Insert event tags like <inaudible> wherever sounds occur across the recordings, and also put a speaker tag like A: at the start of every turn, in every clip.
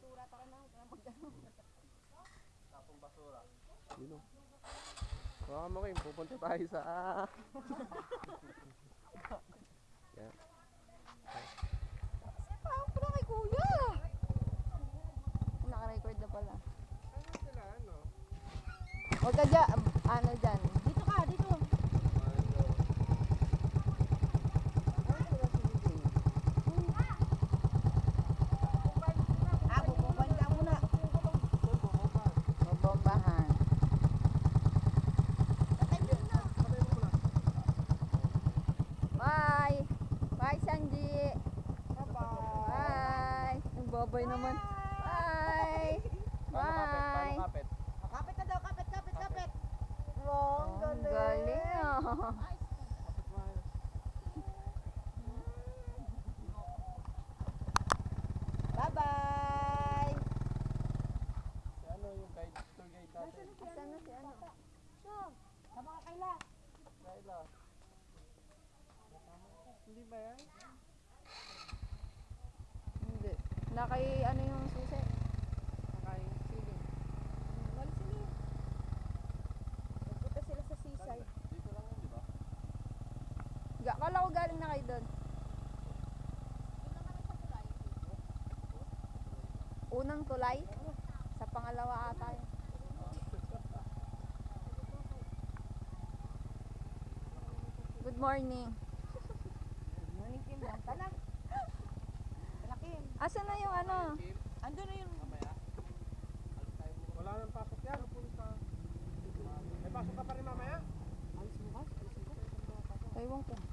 A: basura. Tara na, tara magdano.
B: Tapong basura.
C: Sino? Baka mo kayo, pupunta tayo sa... <laughs> Yan.
A: Ah, pala kay kuya. Naka-record na pala.
C: Ano sila, ano?
A: Huwag ka dyan, ano dyan. Bye! Bye!
B: kapit?
D: Kapit na daw, kapit, kapit, kapit. Ang galing.
A: galing ah.
D: Bye-bye.
B: Si ano yung guide, tour guide natin?
A: Saan na si ano?
D: Sa mga kaila.
B: Kaila. Hindi ba yan?
A: Hindi. Nakay ano yung susi? Nakay sili.
D: Wala sila. Nagpunta sila sa seaside.
B: Dito lang yun, di ba?
A: Ga, kala ko galing na kayo doon. Unang tulay? Sa pangalawa ata yun. Good morning.
D: Morning, Kim. Banta na. Malakim.
A: Asan na yung ano?
D: Ando na yung...
B: Mamaya.
C: Wala nang pasok yan. May pasok ka pa rin mamaya?
D: Alis mo ka? Alis mo ka?
A: Ewan ko.
C: Hindi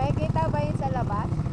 A: May
B: kita ba yun sa labas?